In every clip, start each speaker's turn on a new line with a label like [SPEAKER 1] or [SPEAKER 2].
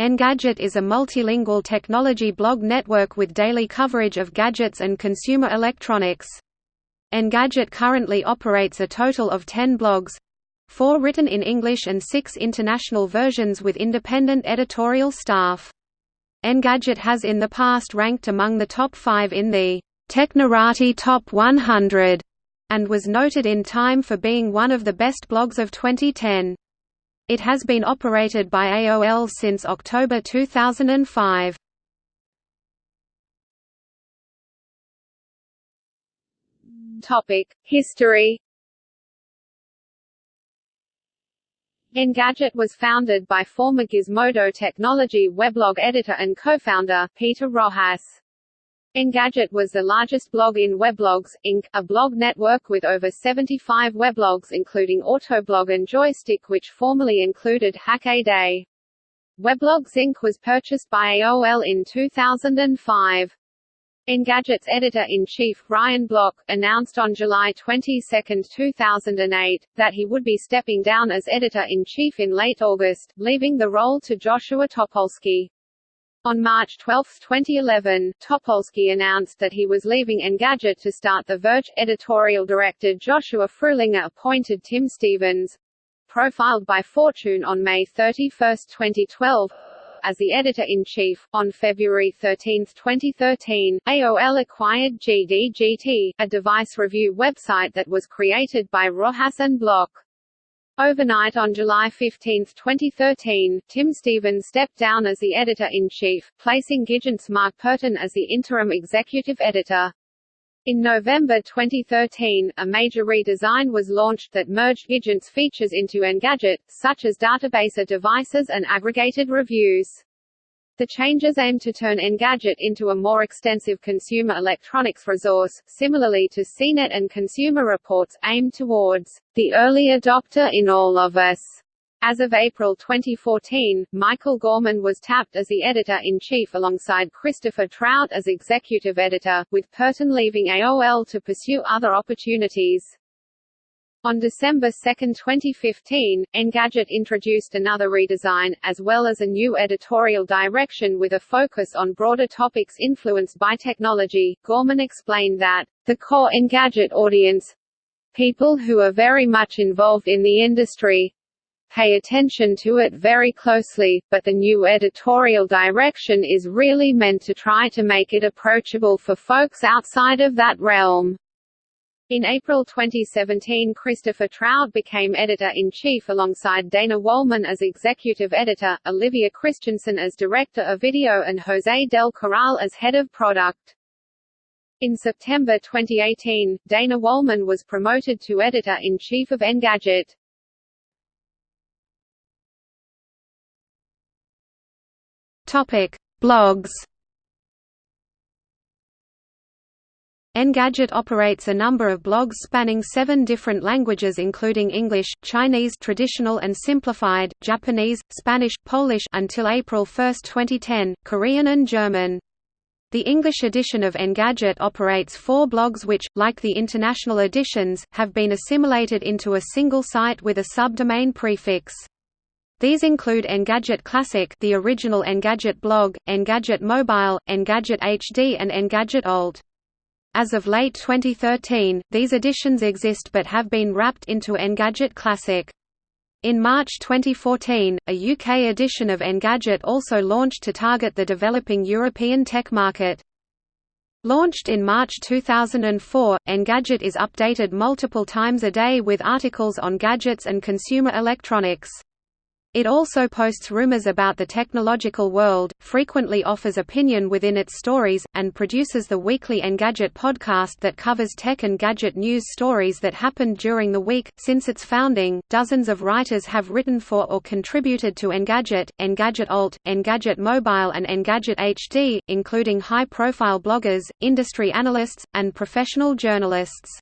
[SPEAKER 1] Engadget is a multilingual technology blog network with daily coverage of gadgets and consumer electronics. Engadget currently operates a total of 10 blogs four written in English and six international versions with independent editorial staff. Engadget has in the past ranked among the top five in the Technorati Top 100 and was noted in Time for being one of the best blogs of 2010. It has been operated by AOL since October 2005.
[SPEAKER 2] Topic: History. Engadget was founded by former Gizmodo Technology weblog editor and co-founder, Peter Rojas. Engadget was the largest blog in Weblogs, Inc., a blog network with over 75 weblogs including Autoblog and Joystick which formerly included Hackaday. Weblogs Inc. was purchased by AOL in 2005. Engadget's editor-in-chief, Ryan Block, announced on July 22, 2008, that he would be stepping down as editor-in-chief in late August, leaving the role to Joshua Topolsky. On March 12, 2011, Topolsky announced that he was leaving Engadget to start The Verge. Editorial director Joshua Fruhlinger appointed Tim Stevens, profiled by Fortune on May 31, 2012, as the editor-in-chief. On February 13, 2013, AOL acquired GDGT, a device review website that was created by Rojas and Block. Overnight on July 15, 2013, Tim Stevens stepped down as the editor-in-chief, placing Gigant's Mark Perton as the interim executive editor. In November 2013, a major redesign was launched that merged Gigant's features into Engadget, such as databaser devices and aggregated reviews. The changes aim to turn Engadget into a more extensive consumer electronics resource, similarly to CNET and Consumer Reports aimed towards the early adopter in all of us. As of April 2014, Michael Gorman was tapped as the editor-in-chief alongside Christopher Trout as executive editor, with Perton leaving AOL to pursue other opportunities. On December 2, 2015, Engadget introduced another redesign, as well as a new editorial direction with a focus on broader topics influenced by technology. Gorman explained that, the core Engadget audience people who are very much involved in the industry pay attention to it very closely, but the new editorial direction is really meant to try to make it approachable for folks outside of that realm. In April 2017 Christopher Trout became editor-in-chief alongside Dana Wollman as executive editor, Olivia Christensen as director of video and Jose Del Corral as head of product. In September 2018, Dana Wollman was promoted to editor-in-chief of Engadget.
[SPEAKER 1] Topic: Blogs Engadget operates a number of blogs spanning seven different languages including English, Chinese traditional and simplified, Japanese, Spanish, Polish until April 1, 2010, Korean and German. The English edition of Engadget operates four blogs which, like the international editions, have been assimilated into a single site with a subdomain prefix. These include Engadget Classic the original Engadget blog, Engadget Mobile, Engadget HD and Engadget Alt. As of late 2013, these editions exist but have been wrapped into Engadget Classic. In March 2014, a UK edition of Engadget also launched to target the developing European tech market. Launched in March 2004, Engadget is updated multiple times a day with articles on gadgets and consumer electronics. It also posts rumors about the technological world, frequently offers opinion within its stories, and produces the weekly Engadget podcast that covers tech and gadget news stories that happened during the week. Since its founding, dozens of writers have written for or contributed to Engadget, Engadget Alt, Engadget Mobile, and Engadget HD, including high profile bloggers, industry analysts, and professional journalists.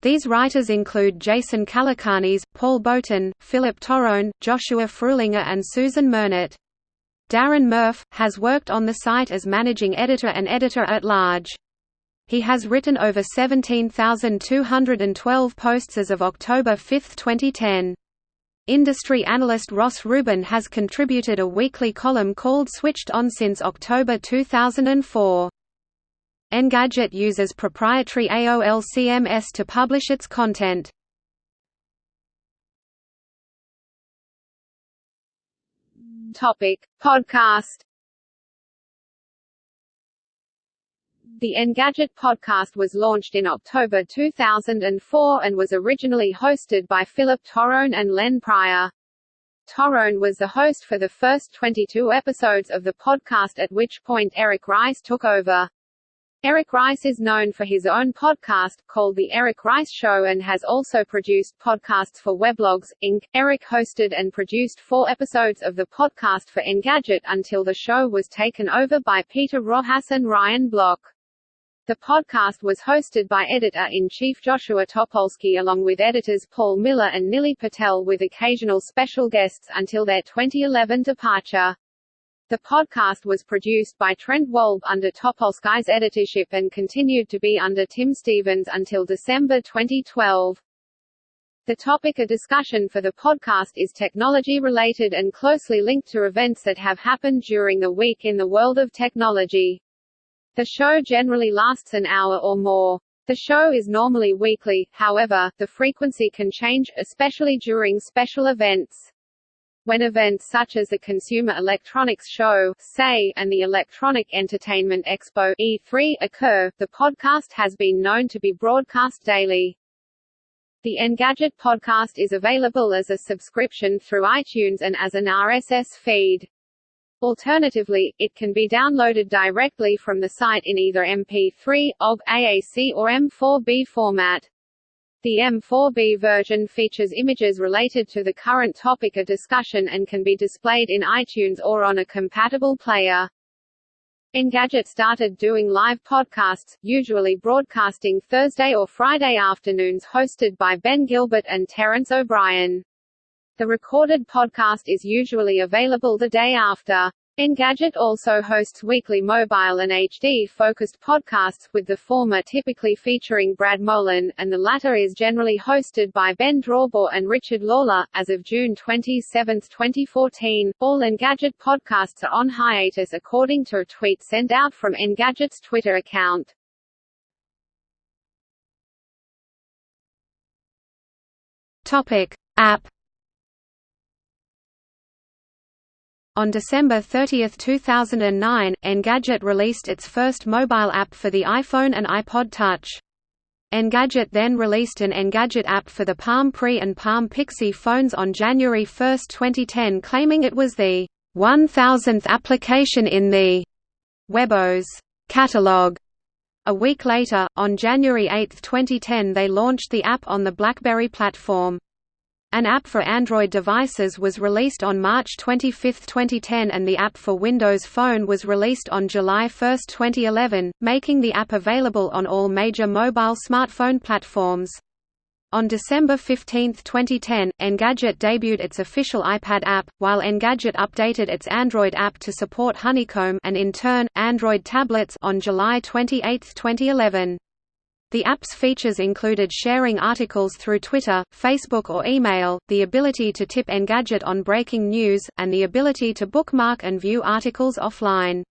[SPEAKER 1] These writers include Jason Calacanis, Paul Boutin, Philip Torrone, Joshua Fruhlinger and Susan Mernit. Darren Murph, has worked on the site as managing editor and editor-at-large. He has written over 17,212 posts as of October 5, 2010. Industry analyst Ross Rubin has contributed a weekly column called Switched On since October 2004. Engadget uses proprietary AOL CMS to publish its content.
[SPEAKER 2] Topic: Podcast. The Engadget podcast was launched in October 2004 and was originally hosted by Philip Torrone and Len Pryor. Torrone was the host for the first 22 episodes of the podcast at which point Eric Rice took over. Eric Rice is known for his own podcast, called The Eric Rice Show and has also produced podcasts for Weblogs, Inc. Eric hosted and produced four episodes of the podcast for Engadget until the show was taken over by Peter Rojas and Ryan Block. The podcast was hosted by editor-in-chief Joshua Topolsky along with editors Paul Miller and Nilay Patel with occasional special guests until their 2011 departure. The podcast was produced by Trent Wolbe under Topolsky's editorship and continued to be under Tim Stevens until December 2012. The topic of discussion for the podcast is technology-related and closely linked to events that have happened during the week in the world of technology. The show generally lasts an hour or more. The show is normally weekly, however, the frequency can change, especially during special events. When events such as the Consumer Electronics Show SEI, and the Electronic Entertainment Expo E3 occur, the podcast has been known to be broadcast daily. The Engadget podcast is available as a subscription through iTunes and as an RSS feed. Alternatively, it can be downloaded directly from the site in either MP3, OGG, AAC or M4B format. The M4B version features images related to the current topic of discussion and can be displayed in iTunes or on a compatible player. Engadget started doing live podcasts, usually broadcasting Thursday or Friday afternoons hosted by Ben Gilbert and Terence O'Brien. The recorded podcast is usually available the day after. Engadget also hosts weekly mobile and HD-focused podcasts, with the former typically featuring Brad Molen, and the latter is generally hosted by Ben Drawbaugh and Richard Lawler. As of June 27, 2014, all Engadget podcasts are on hiatus according to a tweet sent out from Engadget's Twitter account.
[SPEAKER 1] Topic. App On December 30, 2009, Engadget released its first mobile app for the iPhone and iPod Touch. Engadget then released an Engadget app for the Palm Pre and Palm Pixie phones on January 1, 2010 claiming it was the 1000th application in the WebOS catalog. A week later, on January 8, 2010 they launched the app on the BlackBerry platform. An app for Android devices was released on March 25, 2010 and the app for Windows Phone was released on July 1, 2011, making the app available on all major mobile smartphone platforms. On December 15, 2010, Engadget debuted its official iPad app, while Engadget updated its Android app to support Honeycomb and in turn, Android tablets on July 28, 2011. The app's features included sharing articles through Twitter, Facebook or email, the ability to tip Engadget on breaking news, and the ability to bookmark and view articles offline.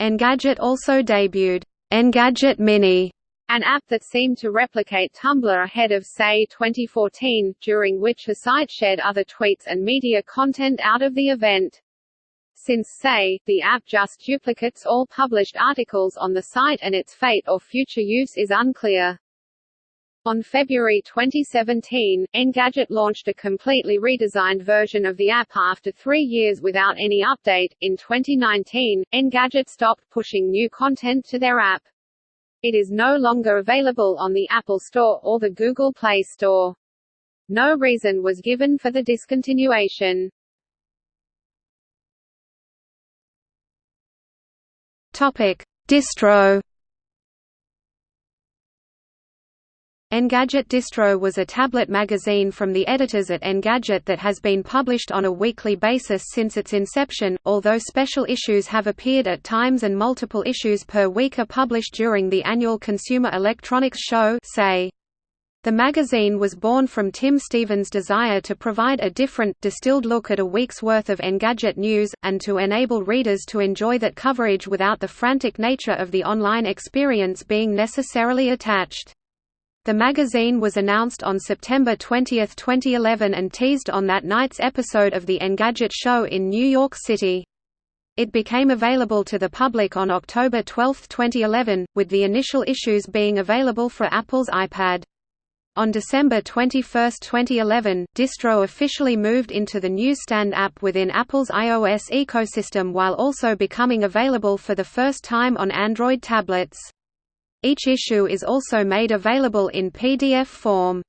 [SPEAKER 1] Engadget also debuted, Engadget Mini, an app that seemed to replicate Tumblr ahead of Say 2014, during which the site shared other tweets and media content out of the event. Since say, the app just duplicates all published articles on the site and its fate or future use is unclear. On February 2017, Engadget launched a completely redesigned version of the app after three years without any update. In 2019, Engadget stopped pushing new content to their app. It is no longer available on the Apple Store or the Google Play Store. No reason was given for the discontinuation. Topic: Distro. Engadget Distro was a tablet magazine from the editors at Engadget that has been published on a weekly basis since its inception, although special issues have appeared at times and multiple issues per week are published during the annual Consumer Electronics Show SEI. The magazine was born from Tim Stevens' desire to provide a different, distilled look at a week's worth of Engadget news, and to enable readers to enjoy that coverage without the frantic nature of the online experience being necessarily attached. The magazine was announced on September 20, 2011 and teased on that night's episode of the Engadget show in New York City. It became available to the public on October 12, 2011, with the initial issues being available for Apple's iPad. On December 21, 2011, Distro officially moved into the Newsstand app within Apple's iOS ecosystem while also becoming available for the first time on Android tablets. Each issue is also made available in PDF form.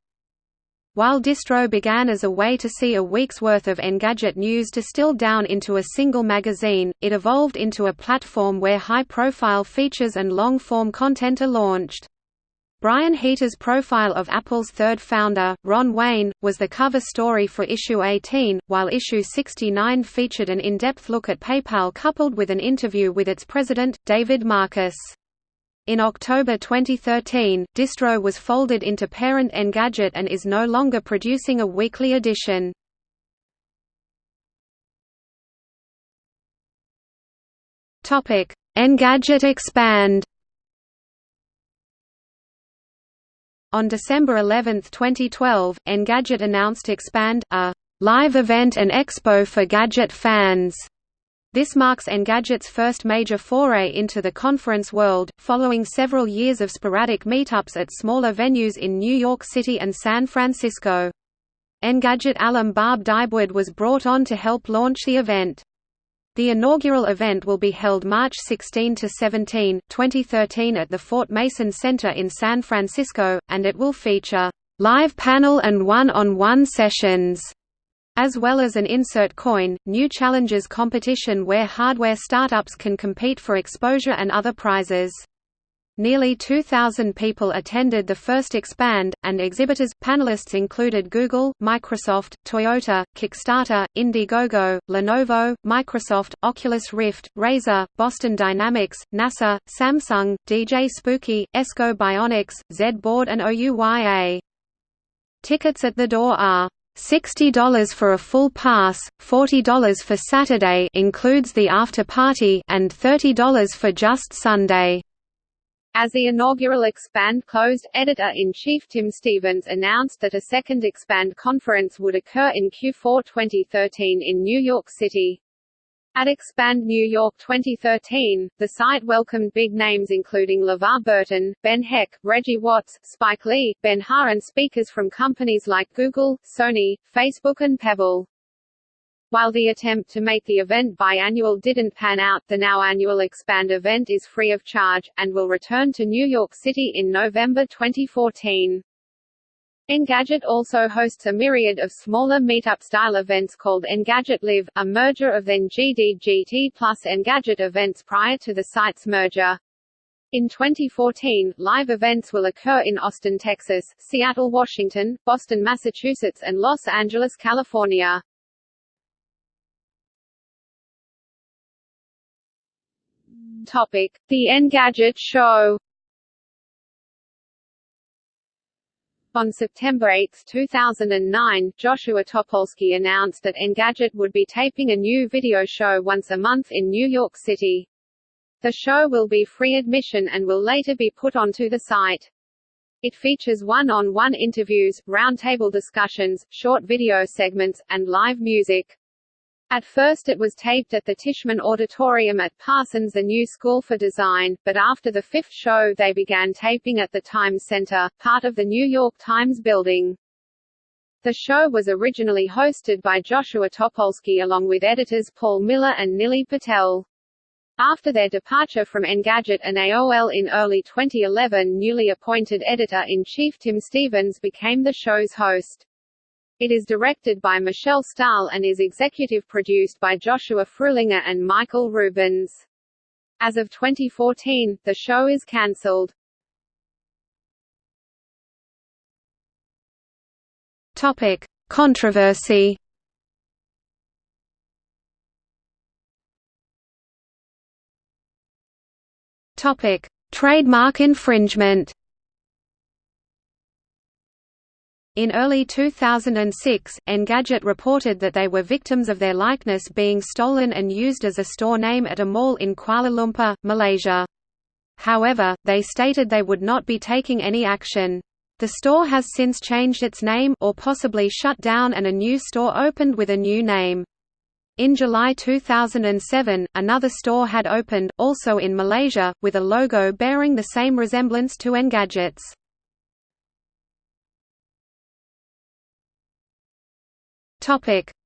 [SPEAKER 1] While Distro began as a way to see a week's worth of Engadget news distilled down into a single magazine, it evolved into a platform where high-profile features and long-form content are launched. Brian Heater's profile of Apple's third founder, Ron Wayne, was the cover story for issue 18, while issue 69 featured an in-depth look at PayPal coupled with an interview with its president, David Marcus. In October 2013, Distro was folded into parent Engadget and is no longer producing a weekly edition. Engadget Expand On December 11, 2012, Engadget announced Expand, a live event and expo for gadget fans. This marks Engadget's first major foray into the conference world, following several years of sporadic meetups at smaller venues in New York City and San Francisco. Engadget alum Barb Dybwad was brought on to help launch the event. The inaugural event will be held March 16 to 17, 2013 at the Fort Mason Center in San Francisco, and it will feature live panel and one-on-one -on -one sessions, as well as an insert coin, new challenges competition where hardware startups can compete for exposure and other prizes. Nearly 2,000 people attended the first Expand, and exhibitors panelists included Google, Microsoft, Toyota, Kickstarter, Indiegogo, Lenovo, Microsoft, Oculus Rift, Razer, Boston Dynamics, NASA, Samsung, DJ Spooky, Ekso Bionics, Z-Board and OUYA. Tickets at the door are $60 for a full pass, $40 for Saturday includes the after party and $30 for just Sunday.
[SPEAKER 2] As the inaugural Expand closed, editor-in-chief Tim Stevens announced that a second Expand conference would occur in Q4 2013 in New York City. At Expand New York 2013, the site welcomed big names including LeVar Burton, Ben Heck, Reggie Watts, Spike Lee, Ben Huh and speakers from companies like Google, Sony, Facebook and Pebble. While the attempt to make the event biannual didn't pan out, the now annual Expand event is free of charge, and will return to New York City in November 2014. Engadget also hosts a myriad of smaller meetup-style events called Engadget Live, a merger of then GDGT plus Engadget events prior to the site's merger. In 2014, live events will occur in Austin, Texas, Seattle, Washington, Boston, Massachusetts and Los Angeles, California. Topic: The Engadget Show. On September 8, 2009, Joshua Topolsky announced that Engadget would be taping a new video show once a month in New York City. The show will be free admission and will later be put onto the site. It features one-on-one -on -one interviews, roundtable discussions, short video segments, and live music. At first it was taped at the Tishman Auditorium at Parsons the New School for Design, but after the fifth show they began taping at the Times Center, part of the New York Times building. The show was originally hosted by Joshua Topolsky along with editors Paul Miller and Nilay Patel. After their departure from Engadget and AOL in early 2011 newly appointed editor-in-chief Tim Stevens became the show's host. It is directed by Michelle Stahl and is executive produced by Joshua Fruhlinger and Michael Rubens. As of 2014, the show is cancelled.
[SPEAKER 1] Topic: Controversy. Topic: Trademark infringement. In early 2006, Engadget reported that they were victims of their likeness being stolen and used as a store name at a mall in Kuala Lumpur, Malaysia. However, they stated they would not be taking any action. The store has since changed its name or possibly shut down and a new store opened with a new name. In July 2007, another store had opened, also in Malaysia, with a logo bearing the same resemblance to Engadget's.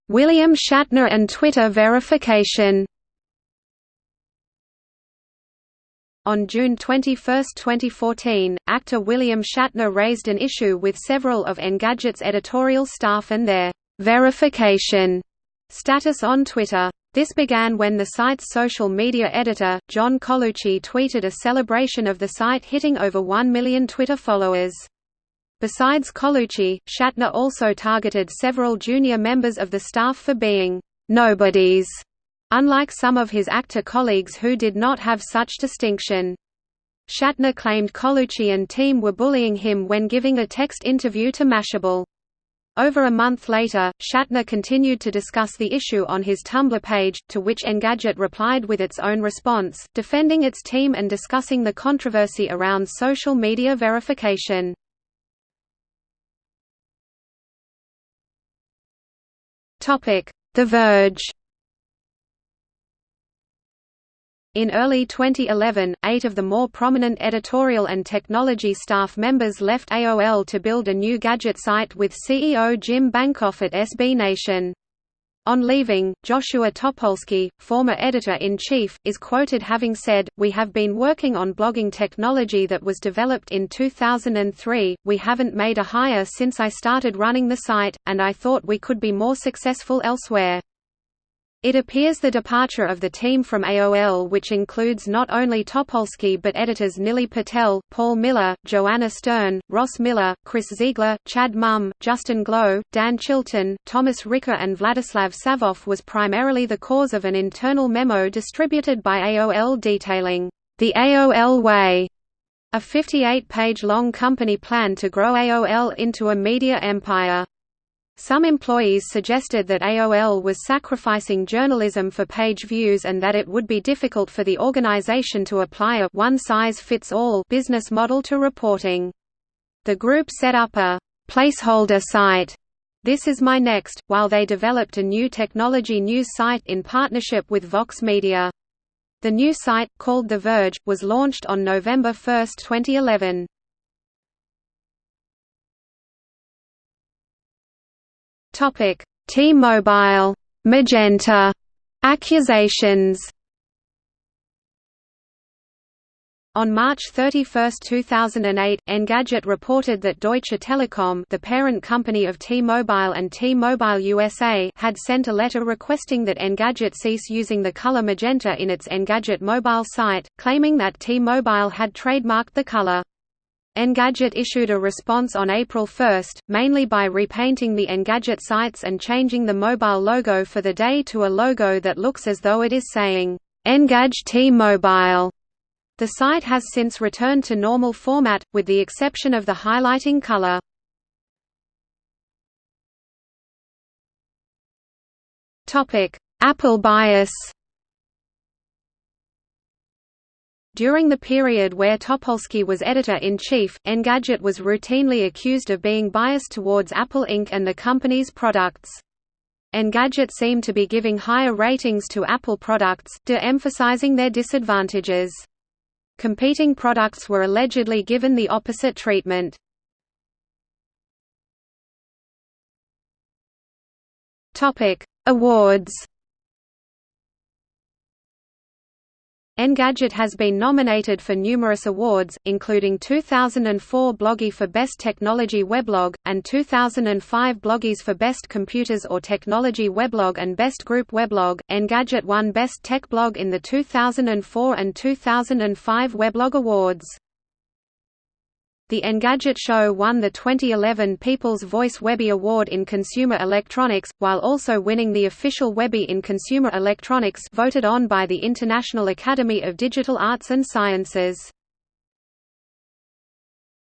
[SPEAKER 1] William Shatner and Twitter verification On June 21, 2014, actor William Shatner raised an issue with several of Engadget's editorial staff and their verification status on Twitter. This began when the site's social media editor, John Colucci tweeted a celebration of the site hitting over 1 million Twitter followers. Besides Colucci, Shatner also targeted several junior members of the staff for being «nobodies» unlike some of his actor colleagues who did not have such distinction. Shatner claimed Colucci and team were bullying him when giving a text interview to Mashable. Over a month later, Shatner continued to discuss the issue on his Tumblr page, to which Engadget replied with its own response, defending its team and discussing the controversy around social media verification. The Verge In early 2011, eight of the more prominent editorial and technology staff members left AOL to build a new gadget site with CEO Jim Bankoff at SB Nation. On leaving, Joshua Topolsky, former editor-in-chief, is quoted having said, We have been working on blogging technology that was developed in 2003, we haven't made a hire since I started running the site, and I thought we could be more successful elsewhere. It appears the departure of the team from AOL which includes not only Topolsky but editors Nilay Patel, Paul Miller, Joanna Stern, Ross Miller, Chris Ziegler, Chad Mumm, Justin Glow, Dan Chilton, Thomas Ricker and Vladislav Savov was primarily the cause of an internal memo distributed by AOL detailing, "...the AOL way", a 58-page long company plan to grow AOL into a media empire. Some employees suggested that AOL was sacrificing journalism for page views and that it would be difficult for the organization to apply a one-size-fits-all business model to reporting. The group set up a placeholder site this is my next, while they developed a new technology news site in partnership with Vox Media. The new site, called The Verge, was launched on November 1, 2011. Topic: T-Mobile, Magenta accusations. On March 31, 2008, Engadget reported that Deutsche Telekom the parent company of T-Mobile and T-Mobile USA had sent a letter requesting that Engadget cease using the color magenta in its Engadget mobile site, claiming that T-Mobile had trademarked the color. Engadget issued a response on April 1, mainly by repainting the Engadget sites and changing the mobile logo for the day to a logo that looks as though it is saying, Engage T-Mobile. The site has since returned to normal format, with the exception of the highlighting color. Apple bias During the period where Topolsky was editor-in-chief, Engadget was routinely accused of being biased towards Apple Inc. and the company's products. Engadget seemed to be giving higher ratings to Apple products, de-emphasizing their disadvantages. Competing products were allegedly given the opposite treatment. Awards Engadget has been nominated for numerous awards, including 2004 Bloggie for Best Technology Weblog, and 2005 Bloggies for Best Computers or Technology Weblog and Best Group Weblog. Engadget won Best Tech Blog in the 2004 and 2005 Weblog Awards. The Engadget show won the 2011 People's Voice Webby Award in Consumer Electronics, while also winning the official Webby in Consumer Electronics voted on by the International Academy of Digital Arts and Sciences.